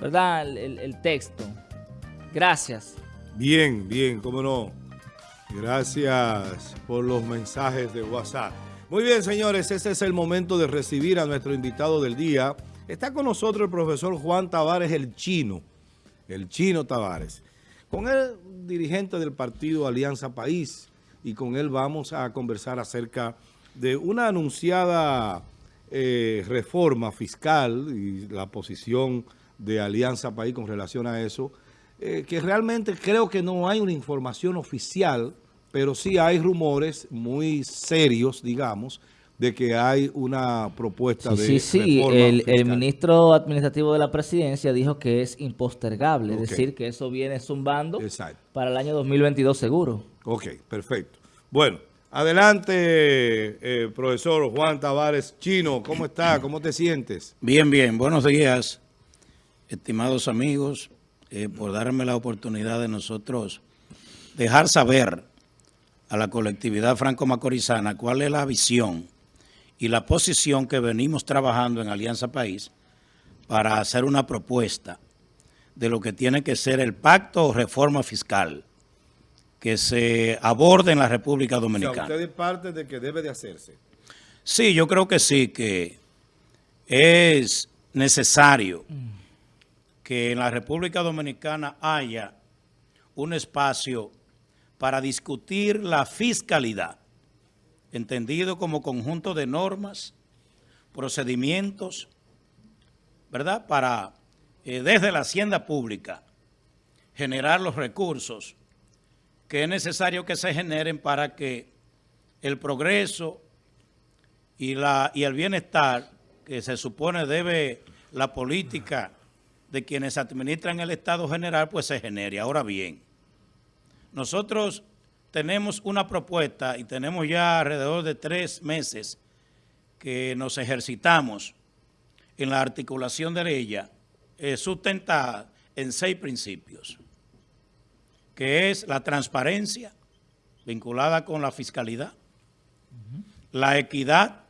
¿verdad? El, el texto. Gracias. Bien, bien, cómo no. Gracias por los mensajes de WhatsApp. Muy bien, señores, ese es el momento de recibir a nuestro invitado del día. Está con nosotros el profesor Juan Tavares, el chino, el chino Tavares. Con él, dirigente del partido Alianza País, y con él vamos a conversar acerca de una anunciada eh, reforma fiscal y la posición de Alianza País con relación a eso, eh, que realmente creo que no hay una información oficial, pero sí hay rumores muy serios, digamos, de que hay una propuesta de Sí, sí, el, el, ministro administrativo de la presidencia dijo que es impostergable, es decir, que eso viene zumbando para el año 2022 seguro. Ok, perfecto. Bueno, adelante, eh, profesor Juan Tavares Chino, ¿cómo está? ¿Cómo te sientes? Bien, bien, buenos días, estimados amigos, eh, por darme la oportunidad de nosotros dejar saber a la colectividad franco-macorizana cuál es la visión y la posición que venimos trabajando en Alianza País para hacer una propuesta de lo que tiene que ser el pacto o reforma fiscal que se aborde en la República Dominicana. O sea, ¿usted es parte de que debe de hacerse? Sí, yo creo que sí, que es necesario que en la República Dominicana haya un espacio para discutir la fiscalidad entendido como conjunto de normas, procedimientos, ¿verdad? Para, eh, desde la hacienda pública, generar los recursos que es necesario que se generen para que el progreso y, la, y el bienestar que se supone debe la política de quienes administran el Estado general, pues se genere. Ahora bien, nosotros tenemos una propuesta y tenemos ya alrededor de tres meses que nos ejercitamos en la articulación de ella, eh, sustentada en seis principios, que es la transparencia vinculada con la fiscalidad, la equidad,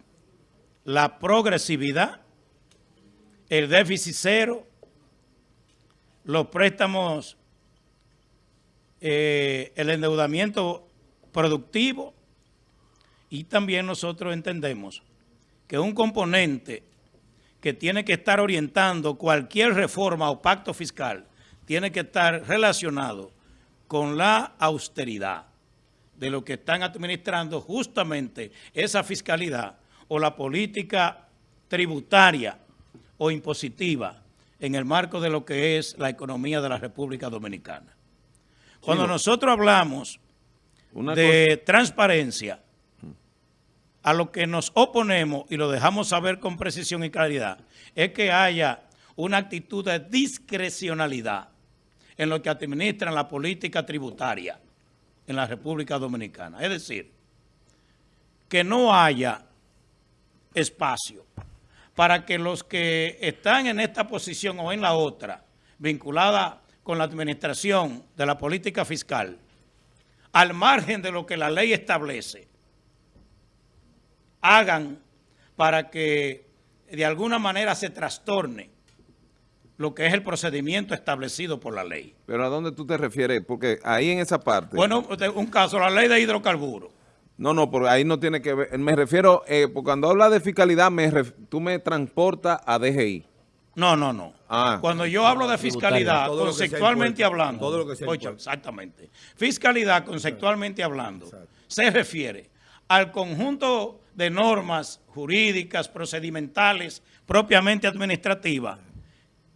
la progresividad, el déficit cero, los préstamos eh, el endeudamiento productivo y también nosotros entendemos que un componente que tiene que estar orientando cualquier reforma o pacto fiscal tiene que estar relacionado con la austeridad de lo que están administrando justamente esa fiscalidad o la política tributaria o impositiva en el marco de lo que es la economía de la República Dominicana. Cuando nosotros hablamos de transparencia, a lo que nos oponemos y lo dejamos saber con precisión y claridad, es que haya una actitud de discrecionalidad en lo que administran la política tributaria en la República Dominicana. Es decir, que no haya espacio para que los que están en esta posición o en la otra, vinculada con la administración de la política fiscal, al margen de lo que la ley establece, hagan para que de alguna manera se trastorne lo que es el procedimiento establecido por la ley. ¿Pero a dónde tú te refieres? Porque ahí en esa parte... Bueno, un caso, la ley de hidrocarburos. No, no, porque ahí no tiene que ver. Me refiero, eh, cuando habla de fiscalidad, me tú me transportas a DGI. No, no, no. Ah. Cuando yo hablo de fiscalidad, conceptualmente hablando, todo lo que exactamente, fiscalidad conceptualmente hablando, se refiere al conjunto de normas jurídicas, procedimentales, propiamente administrativas,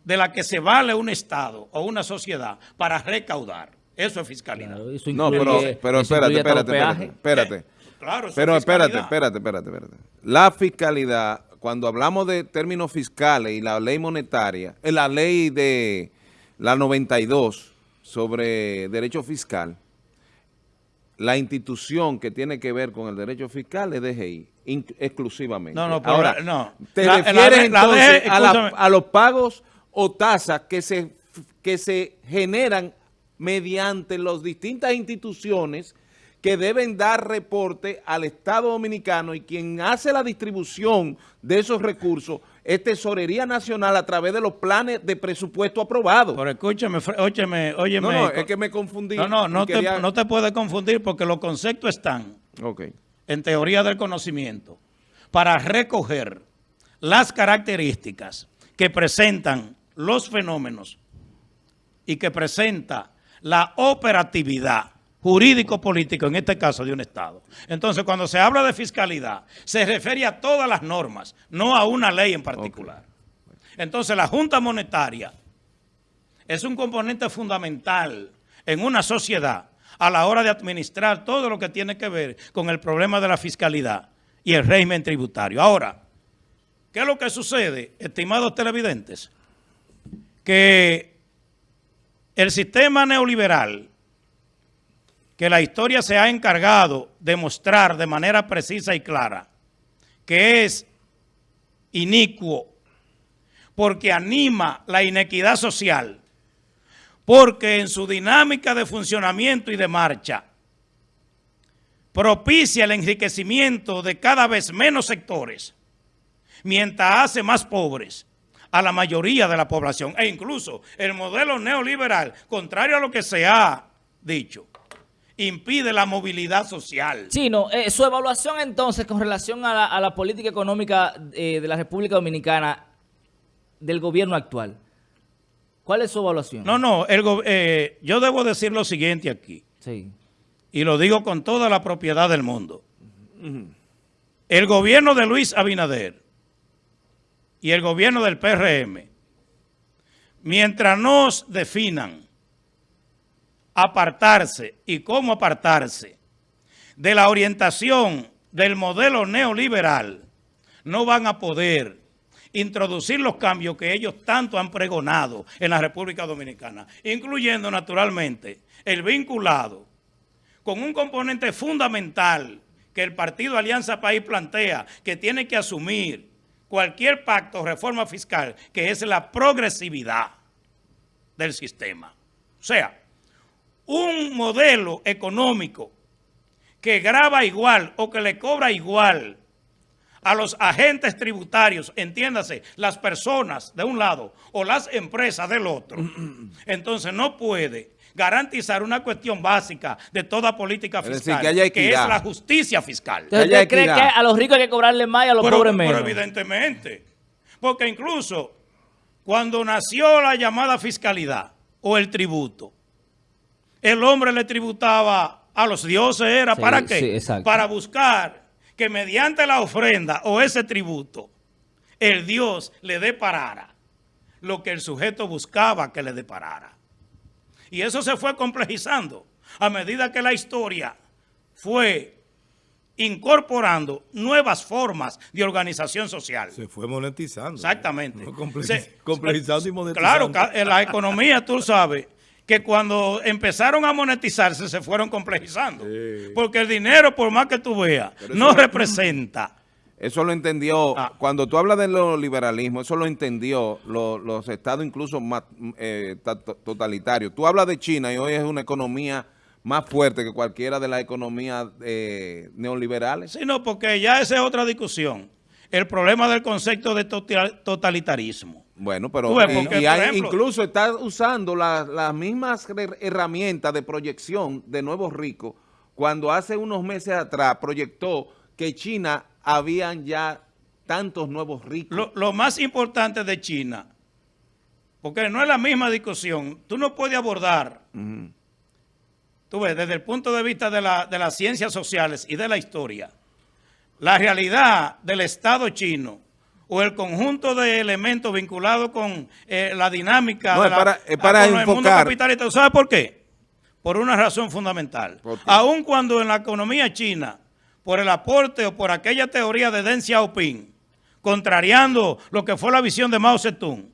de la que se vale un Estado o una sociedad para recaudar. Eso es fiscalidad. no, pero, pero espérate, espérate, espérate, espérate. Claro, pero espérate, espérate, espérate, espérate. La fiscalidad cuando hablamos de términos fiscales y la ley monetaria, en eh, la ley de la 92 sobre derecho fiscal, la institución que tiene que ver con el derecho fiscal es DGI, exclusivamente. No, no, pero Ahora, no. ¿Te refieres entonces a, los pagos o tasas que se, que se generan mediante las distintas instituciones que deben dar reporte al Estado Dominicano y quien hace la distribución de esos recursos es tesorería nacional a través de los planes de presupuesto aprobados. Pero escúchame, óyeme, óyeme. No, no, es que me confundí. No, no, no, te, no te puedes confundir porque los conceptos están en teoría del conocimiento para recoger las características que presentan los fenómenos y que presenta la operatividad jurídico-político, en este caso de un Estado. Entonces, cuando se habla de fiscalidad, se refiere a todas las normas, no a una ley en particular. Entonces, la Junta Monetaria es un componente fundamental en una sociedad a la hora de administrar todo lo que tiene que ver con el problema de la fiscalidad y el régimen tributario. Ahora, ¿qué es lo que sucede, estimados televidentes? Que el sistema neoliberal que la historia se ha encargado de mostrar de manera precisa y clara que es inicuo porque anima la inequidad social, porque en su dinámica de funcionamiento y de marcha propicia el enriquecimiento de cada vez menos sectores, mientras hace más pobres a la mayoría de la población. E incluso el modelo neoliberal, contrario a lo que se ha dicho, impide la movilidad social. Sí, no, eh, su evaluación entonces con relación a la, política económica eh, de la República Dominicana del gobierno actual. ¿Cuál es su evaluación? No, no, el, eh, yo debo decir lo siguiente aquí. Sí. Y lo digo con toda la propiedad del mundo. El gobierno de Luis Abinader y el gobierno del PRM, mientras nos definan apartarse y cómo apartarse de la orientación del modelo neoliberal, no van a poder introducir los cambios que ellos tanto han pregonado en la República Dominicana, incluyendo naturalmente el vinculado con un componente fundamental que el Partido Alianza País plantea que tiene que asumir cualquier pacto o reforma fiscal, que es la progresividad del sistema. O sea, un modelo económico que graba igual o que le cobra igual a los agentes tributarios, entiéndase, las personas de un lado o las empresas del otro, entonces no puede garantizar una cuestión básica de toda política fiscal, que, es la justicia fiscal. ¿Usted cree que a los ricos hay que cobrarle más y a los pobres menos? Pero evidentemente, porque incluso cuando nació la llamada fiscalidad o el tributo, el hombre le tributaba a los dioses, ¿era para qué? para buscar que mediante la ofrenda o ese tributo, el Dios le deparara lo que el sujeto buscaba que le deparara. Y eso se fue complejizando a medida que la historia fue incorporando nuevas formas de organización social. Se fue monetizando. Exactamente. complejizando y monetizando. Claro, en la economía, tú sabes, que cuando empezaron a monetizarse se fueron complejizando. Porque el dinero, por más que tú veas, no representa. Eso lo entendió, ah. cuando tú hablas de lo liberalismo, eso lo entendió los estados incluso más eh, totalitarios. Tú hablas de China y hoy es una economía más fuerte que cualquiera de las economías eh, neoliberales. Sí, no, porque ya esa es otra discusión. El problema del concepto de totalitarismo. Bueno, pero incluso está usando las mismas herramientas de proyección de nuevos ricos cuando hace unos meses atrás proyectó que China habían ya tantos nuevos ricos. Lo, más importante de China, porque no es la misma discusión, tú no puedes abordar, tú ves, desde el punto de vista de, la, de las ciencias sociales y de la historia, la realidad del Estado chino o el conjunto de elementos vinculados con eh, la dinámica no, para, para el mundo capitalista. ¿Sabe por qué? Por una razón fundamental. Aun cuando en la economía china, por el aporte o por aquella teoría de Deng Xiaoping, contrariando lo que fue la visión de Mao Zedong,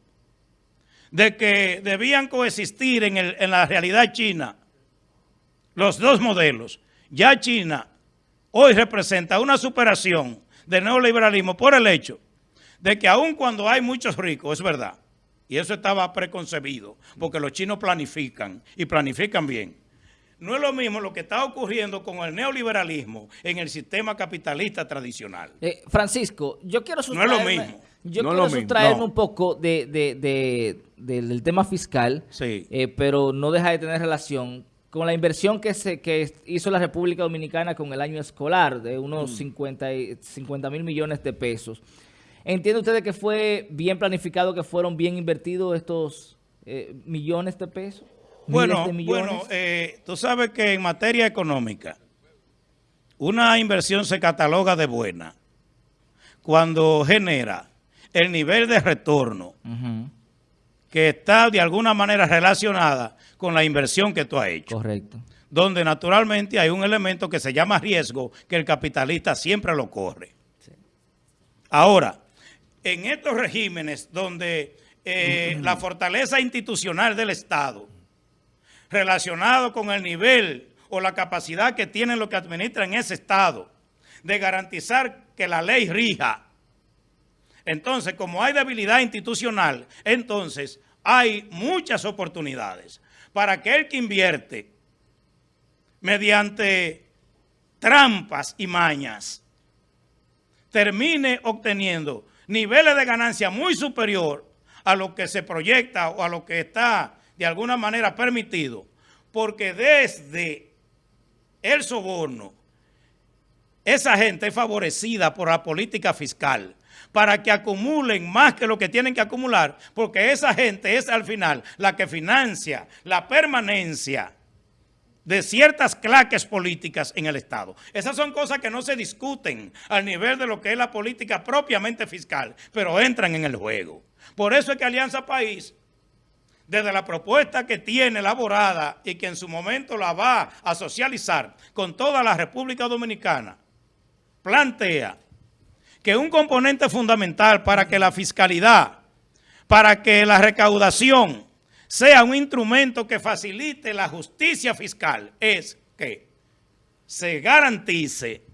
de que debían coexistir en, en la realidad china los dos modelos. Ya China hoy representa una superación del neoliberalismo por el hecho de que aun cuando hay muchos ricos, es verdad, y eso estaba preconcebido, porque los chinos planifican y planifican bien. No es lo mismo lo que está ocurriendo con el neoliberalismo en el sistema capitalista tradicional. Eh, Francisco, yo quiero No es lo mismo. Yo quiero sustraerme un poco de, del tema fiscal, sí. Eh, pero no deja de tener relación con la inversión que se que hizo la República Dominicana con el año escolar de unos 50 mm. mil millones de pesos. ¿Entiende usted que fue bien planificado, que fueron bien invertidos estos eh, millones de pesos? Bueno, bueno eh, tú sabes que en materia económica, una inversión se cataloga de buena cuando genera el nivel de retorno que está de alguna manera relacionada con la inversión que tú has hecho. Correcto. Donde naturalmente hay un elemento que se llama riesgo que el capitalista siempre lo corre. Ahora, en estos regímenes donde eh, la fortaleza institucional del Estado, relacionado con el nivel o la capacidad que tienen los que administran ese Estado, de garantizar que la ley rija, entonces, como hay debilidad institucional, entonces hay muchas oportunidades para aquel que invierte mediante trampas y mañas, termine obteniendo niveles de ganancia muy superior a lo que se proyecta o a lo que está de alguna manera permitido, porque desde el soborno, esa gente es favorecida por la política fiscal para que acumulen más que lo que tienen que acumular, porque esa gente es al final la que financia la permanencia de ciertas claques políticas en el Estado. Esas son cosas que no se discuten al nivel de lo que es la política propiamente fiscal, pero entran en el juego. Por eso es que Alianza País, desde la propuesta que tiene elaborada y que en su momento la va a socializar con toda la República Dominicana, plantea que un componente fundamental para que la fiscalidad, para que la recaudación sea un instrumento que facilite la justicia fiscal es que se garantice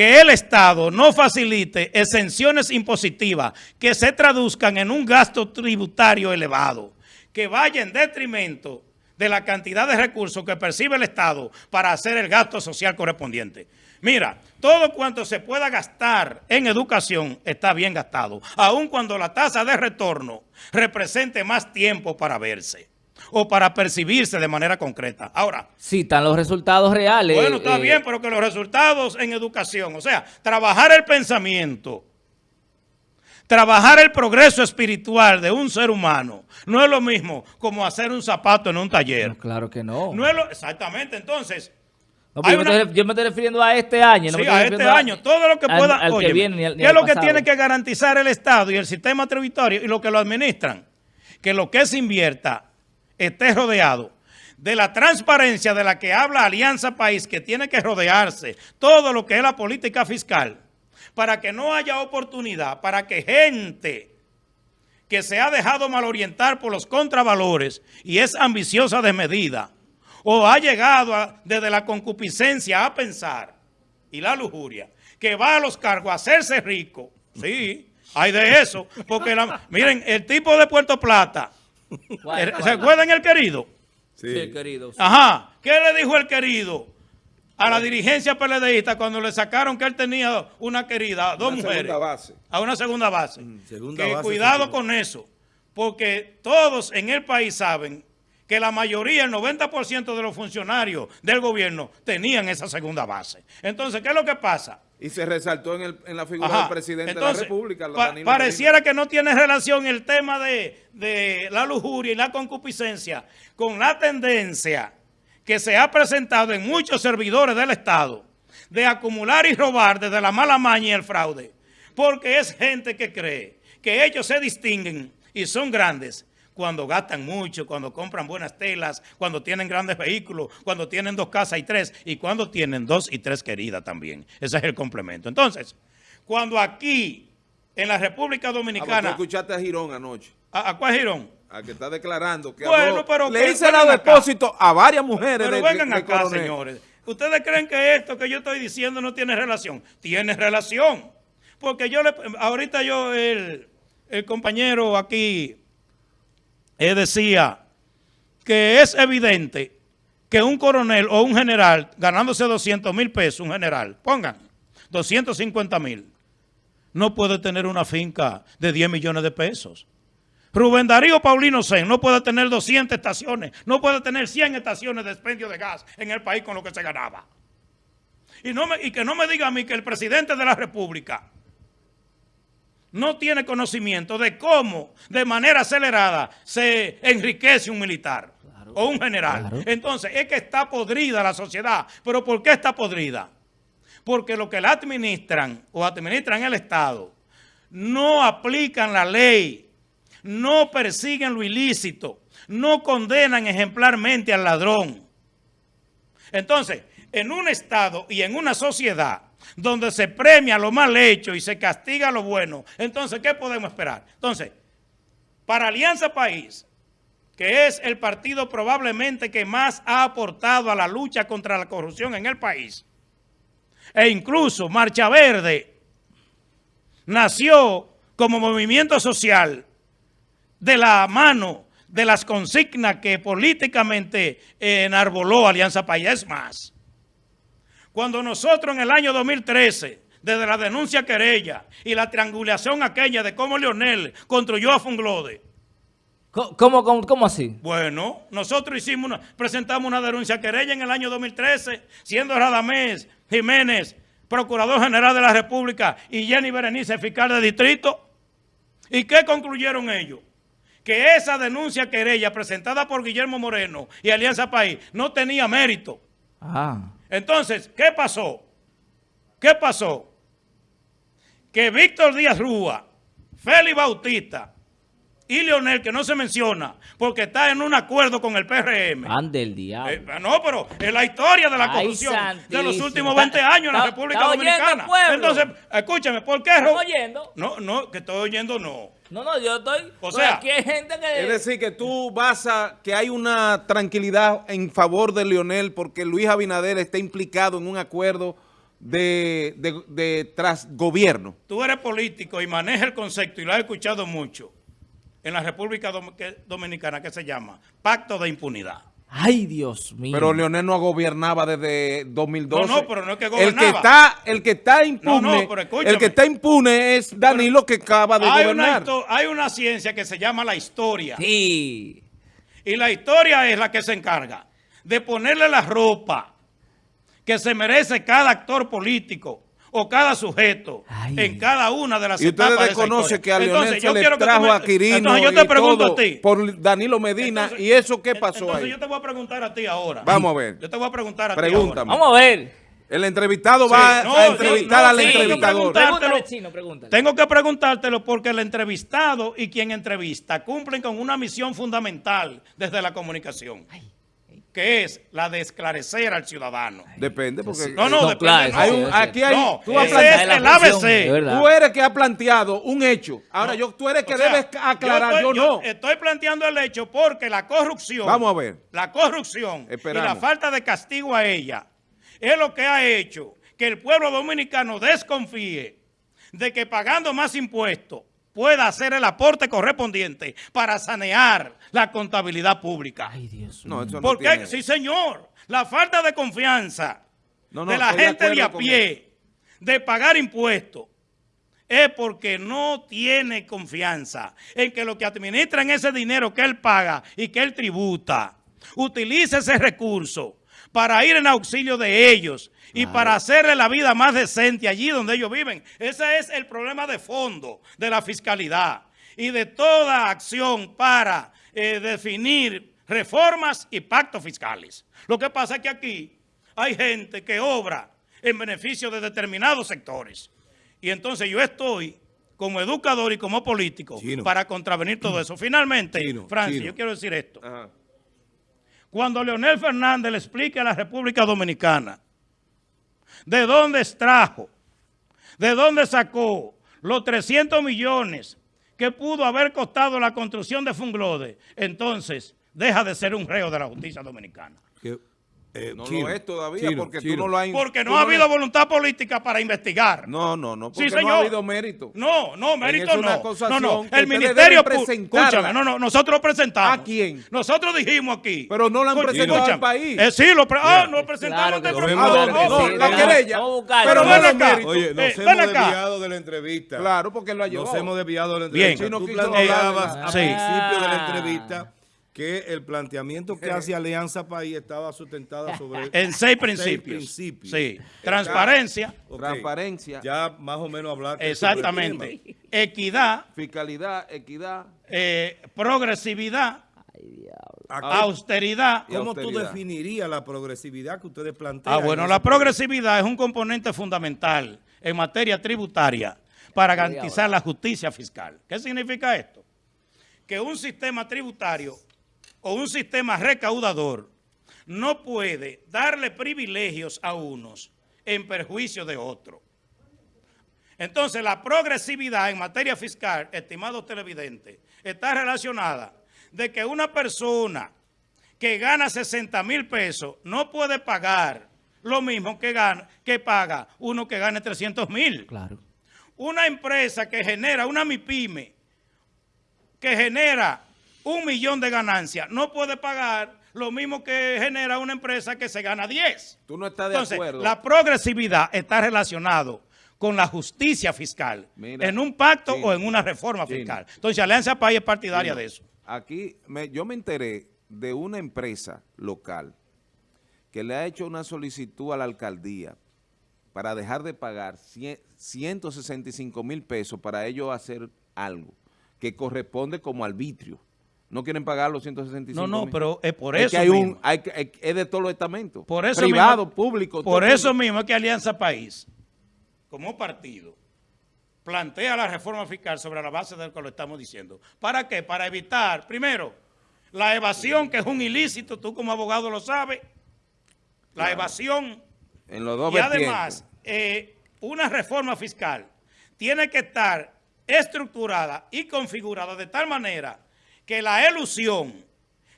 que el Estado no facilite exenciones impositivas que se traduzcan en un gasto tributario elevado, que vaya en detrimento de la cantidad de recursos que percibe el Estado para hacer el gasto social correspondiente. Mira, todo cuanto se pueda gastar en educación está bien gastado, aun cuando la tasa de retorno represente más tiempo para verse o para percibirse de manera concreta. Ahora. Citan los resultados reales. Bueno, está eh, bien, pero que los resultados en educación, o sea, trabajar el pensamiento, trabajar el progreso espiritual de un ser humano, no es lo mismo como hacer un zapato en un taller. claro que no. No es lo, exactamente, entonces yo, me estoy, refiriendo a este año. sí, a este año. todo lo que pueda... ¿Qué es lo que tiene que garantizar el Estado y el sistema tributario y lo que lo administran? Que lo que se invierta esté rodeado de la transparencia de la que habla Alianza País, que tiene que rodearse todo lo que es la política fiscal, para que no haya oportunidad, para que gente que se ha dejado mal orientar por los contravalores y es ambiciosa de medida, o ha llegado desde la concupiscencia a pensar y la lujuria que va a los cargos a hacerse rico, sí, hay de eso, porque miren, el tipo de Puerto Plata, ¿se acuerdan el querido? Sí, el querido. Ajá, ¿qué le dijo el querido a la dirigencia PLDista cuando le sacaron que él tenía una querida, dos mujeres? Base. A una segunda base. que cuidado con eso, porque todos en el país saben que la mayoría, el 90% de los funcionarios del gobierno tenían esa segunda base. Entonces, ¿qué es lo que pasa? Y se resaltó en, la figura del presidente de la República. pareciera que no tiene relación el tema de, de la lujuria y la concupiscencia con la tendencia que se ha presentado en muchos servidores del Estado de acumular y robar desde la mala maña y el fraude. Porque es gente que cree que ellos se distinguen y son grandes cuando gastan mucho, cuando compran buenas telas, cuando tienen grandes vehículos, cuando tienen dos casas y tres, y cuando tienen dos y tres queridas también. Ese es el complemento. Entonces, cuando aquí, en la República Dominicana... Ah, escuchaste a Girón anoche. ¿A, cuál Girón? A que está declarando que bueno, pero le hice el depósito a varias mujeres. Pero vengan acá, señores. ¿Ustedes creen que esto que yo estoy diciendo no tiene relación? Tiene relación. Porque yo le, ahorita yo, el, el compañero aquí, él decía que es evidente que un coronel o un general ganándose 200 mil pesos, un general, pongan 250 mil, no puede tener una finca de 10 millones de pesos. Rubén Darío Paulino Sen no puede tener 200 estaciones, no puede tener 100 estaciones de expendio de gas en el país con lo que se ganaba. Y, que no me diga a mí que el presidente de la República no tiene conocimiento de cómo de manera acelerada se enriquece un militar o un general. Entonces, es que está podrida la sociedad. ¿Pero por qué está podrida? Porque lo que la administran o administran el Estado no aplican la ley, no persiguen lo ilícito, no condenan ejemplarmente al ladrón. Entonces, en un Estado y en una sociedad donde se premia lo mal hecho y se castiga lo bueno, entonces, ¿qué podemos esperar? Entonces, para Alianza País, que es el partido probablemente que más ha aportado a la lucha contra la corrupción en el país, e incluso Marcha Verde nació como movimiento social de la mano de las consignas que políticamente enarboló Alianza País. Es más, cuando nosotros en el año 2013, desde la denuncia querella y la triangulación aquella de cómo Leonel construyó a Funglode. ¿Cómo, cómo, así? Bueno, nosotros hicimos una, presentamos una denuncia querella en el año 2013, siendo Radamés Jiménez, Procurador General de la República, y Jenny Berenice, fiscal de distrito. ¿Y qué concluyeron ellos? Que esa denuncia querella presentada por Guillermo Moreno y Alianza País no tenía mérito. Ah. Entonces, ¿qué pasó? ¿Qué pasó? Que Víctor Díaz Rúa, Félix Bautista y Leonel, que no se menciona, porque está en un acuerdo con el PRM. Ande el diablo. Eh, no, pero es la historia de la corrupción de los últimos 20 años en la República Dominicana. Entonces, escúchame, ¿por qué? ¿Estás oyendo? No, no, que estoy oyendo, no. No, no, yo estoy... O sea, aquí hay gente que... Es decir, que tú vas a... que hay una tranquilidad en favor de Leonel porque Luis Abinader está implicado en un acuerdo de, de, de tras gobierno. Tú eres político y manejas el concepto y lo has escuchado mucho en la República Dominicana que se llama Pacto de Impunidad. Ay, Dios mío. Pero Leonel no gobernaba desde 2012. No, no, pero no es que gobernaba. El que está, el que está impune, el que está impune es Danilo que acaba de hay gobernar. hay una ciencia que se llama la historia. Sí. Y la historia es la que se encarga de ponerle la ropa que se merece cada actor político o cada sujeto en cada una de las etapas Y usted reconoce que a Leonel se le trajo a Quirino yo te pregunto a ti. por Danilo Medina. ¿Y eso qué pasó entonces ahí? yo te voy a preguntar a ti ahora. Vamos a ver. Yo te voy a preguntar a Pregúntame. ti ahora. Vamos a ver. El entrevistado va a entrevistar al entrevistador. Tengo que preguntártelo porque el entrevistado y quien entrevista cumplen con una misión fundamental desde la comunicación que es la de esclarecer al ciudadano. Depende, porque... No, no, depende. aquí hay... No, tú es el ABC. Tú eres que ha planteado un hecho. Ahora, yo, tú eres que debes aclarar, yo, no. estoy planteando el hecho porque la corrupción... Vamos a ver. La corrupción y la falta de castigo a ella es lo que ha hecho que el pueblo dominicano desconfíe de que pagando más impuestos pueda hacer el aporte correspondiente para sanear la contabilidad pública. Ay, Dios no, Porque, sí, señor, la falta de confianza de la gente de, a pie de pagar impuestos es porque no tiene confianza en que lo que administran ese dinero que él paga y que él tributa, utilice ese recurso para ir en auxilio de ellos y para hacerle la vida más decente allí donde ellos viven. Ese es el problema de fondo de la fiscalidad y de toda acción para eh, definir reformas y pactos fiscales. Lo que pasa es que aquí hay gente que obra en beneficio de determinados sectores. Y entonces yo estoy como educador y como político para contravenir todo eso. Finalmente, Francia, yo quiero decir esto. Cuando Leonel Fernández le explique a la República Dominicana de dónde extrajo, de dónde sacó los 300 millones que pudo haber costado la construcción de Funglode, entonces deja de ser un reo de la justicia dominicana. Eh, no lo es todavía porque tú no lo has... Porque no ha habido voluntad política para investigar. No, no, no, porque no ha habido mérito. No, no, mérito no. No, no, el Ministerio Escúchame, no, no, nosotros lo presentamos. ¿A quién? Nosotros dijimos aquí. Pero no lo han presentado al país. Eh, sí, lo, ah, no presentamos claro no, la querella. Pero ven acá. Oye, nos hemos desviado de la entrevista. Claro, porque lo ha llevado. Nos hemos desviado de la entrevista. Bien. Tú planteabas al principio de la entrevista que el planteamiento que hace Alianza País estaba sustentado sobre... En seis principios. Sí. Transparencia. Transparencia. Ya más o menos hablar... Exactamente. Equidad. Fiscalidad, equidad. Eh, progresividad. Austeridad. ¿Cómo tú definirías la progresividad que ustedes plantean? Ah, bueno, la progresividad es un componente fundamental en materia tributaria para garantizar la justicia fiscal. ¿Qué significa esto? Que un sistema tributario o un sistema recaudador no puede darle privilegios a unos en perjuicio de otros. Entonces, la progresividad en materia fiscal, estimados televidentes, está relacionada de que una persona que gana 60 mil pesos no puede pagar lo mismo que, gana, que paga uno que gane 300 mil. Claro. Una empresa que genera, una MIPYME, que genera un millón de ganancias, no puede pagar lo mismo que genera una empresa que se gana 10. Tú no estás de Entonces, la progresividad está relacionado con la justicia fiscal, en un pacto o en una reforma fiscal. Entonces, Alianza País es partidaria de eso. Aquí yo me enteré de una empresa local que le ha hecho una solicitud a la alcaldía para dejar de pagar 165 mil pesos para ellos hacer algo que corresponde como arbitrio no quieren pagar los 165 No, no, pero es por eso hay un, hay, es de todos los estamentos, por eso privado, público. Por eso mismo es que Alianza País, como partido, plantea la reforma fiscal sobre la base de lo que lo estamos diciendo. ¿Para qué? Para evitar, primero, la evasión, que es un ilícito, tú como abogado lo sabes, la evasión. En los dos y además, eh, una reforma fiscal tiene que estar estructurada y configurada de tal manera que la ilusión,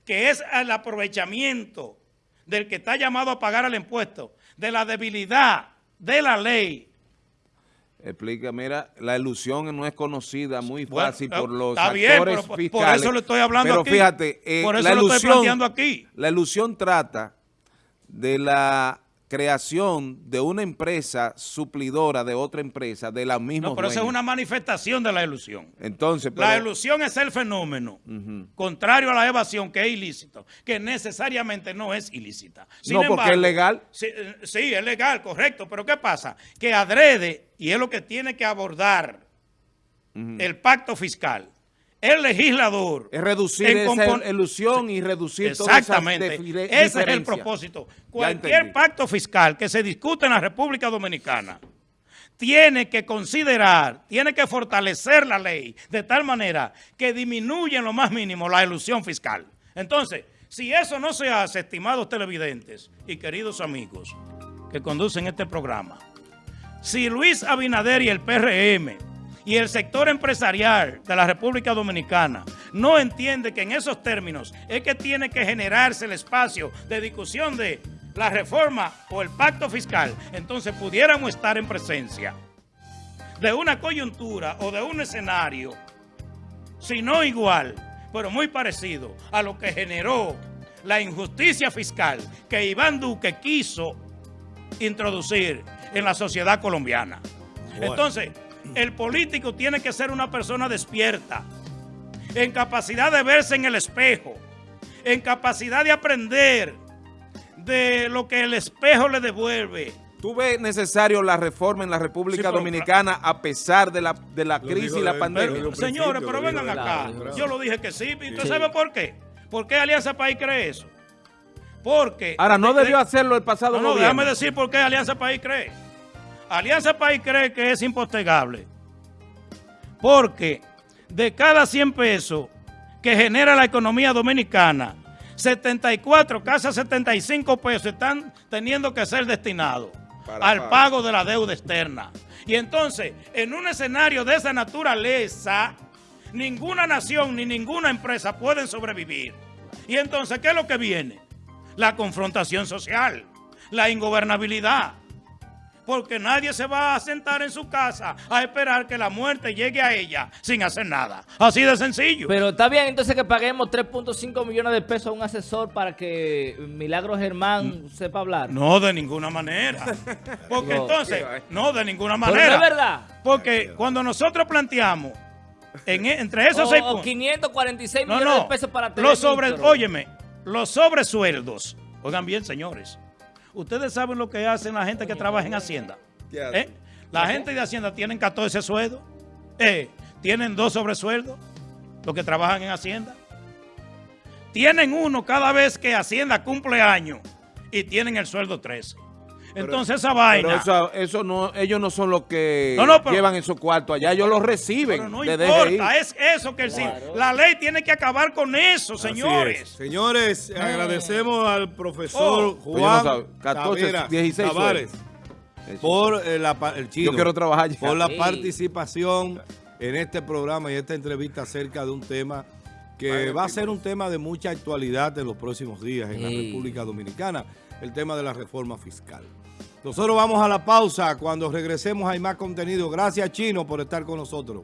que es el aprovechamiento del que está llamado a pagar el impuesto, de la debilidad de la ley. Explica, mira, la ilusión no es conocida muy fácil por los actores fiscales. Por eso lo estoy hablando aquí. Pero fíjate, eh, por eso lo estoy planteando aquí. La ilusión trata de la creación de una empresa suplidora de otra empresa de la misma No, pero eso es una manifestación de la ilusión. Entonces, La ilusión es el fenómeno, contrario a la evasión, que es ilícito, que necesariamente no es ilícita. no, porque es legal. Eh, sí, es legal, correcto, pero ¿qué pasa? Que adrede, y es lo que tiene que abordar el pacto fiscal, el legislador... Es reducir esa ilusión y reducir Exactamente. Ese es el propósito. Cualquier pacto fiscal que se discute en la República Dominicana tiene que considerar, tiene que fortalecer la ley de tal manera que disminuya en lo más mínimo la ilusión fiscal. Entonces, si eso no se hace, estimados televidentes y queridos amigos que conducen este programa, si Luis Abinader y el PRM y el sector empresarial de la República Dominicana no entiende que en esos términos es que tiene que generarse el espacio de discusión de la reforma o el pacto fiscal, entonces pudiéramos estar en presencia de una coyuntura o de un escenario, si no igual, pero muy parecido a lo que generó la injusticia fiscal que Iván Duque quiso introducir en la sociedad colombiana. Entonces, el político tiene que ser una persona despierta, en capacidad de verse en el espejo, en capacidad de aprender de lo que el espejo le devuelve. ¿Tú ves necesario la reforma en la República Dominicana a pesar de la, de la crisis y la pandemia? señores, pero vengan acá. Yo lo dije que sí. ¿Y usted sabe por qué? ¿Por qué Alianza País cree eso? Porque... Ahora, no debió hacerlo el pasado No, no, déjame decir por qué Alianza País cree. Alianza País cree que es impostegable porque de cada 100 pesos que genera la economía dominicana, 74, casi 75 pesos están teniendo que ser destinados al pago de la deuda externa. Y entonces, en un escenario de esa naturaleza, ninguna nación ni ninguna empresa pueden sobrevivir. Y entonces, ¿qué es lo que viene? la confrontación social, la ingobernabilidad porque nadie se va a sentar en su casa a esperar que la muerte llegue a ella sin hacer nada. Así de sencillo. Pero está bien entonces que paguemos 3.5 millones de pesos a un asesor para que Milagro Germán sepa hablar. No, de ninguna manera. Porque entonces, no, de ninguna manera. es verdad. Porque cuando nosotros planteamos en, e, entre esos seis puntos. 546 millones de pesos para tener los sobre, Óyeme, los sobresueldos. Oigan bien, señores. Ustedes saben lo que hacen la gente que trabaja en Hacienda. ¿Eh? La gente de Hacienda tienen 14 sueldos. Eh, tienen dos sobresueldos. Los que trabajan en Hacienda. Tienen uno cada vez que Hacienda cumple año. Y tienen el sueldo 13. Entonces esa vaina. eso, no, ellos no son los que llevan en su cuarto allá, ellos lo reciben. no importa, es eso que el, la ley tiene que acabar con eso, señores. Señores, agradecemos al profesor oh. Juan 14, 16 por eh, el chino, Yo quiero trabajar por la participación en este programa y esta entrevista acerca de un tema que va a ser un tema de mucha actualidad en los próximos días en la República Dominicana, el tema de la reforma fiscal. Nosotros vamos a la pausa. Cuando regresemos hay más contenido. Gracias, Chino, por estar con nosotros.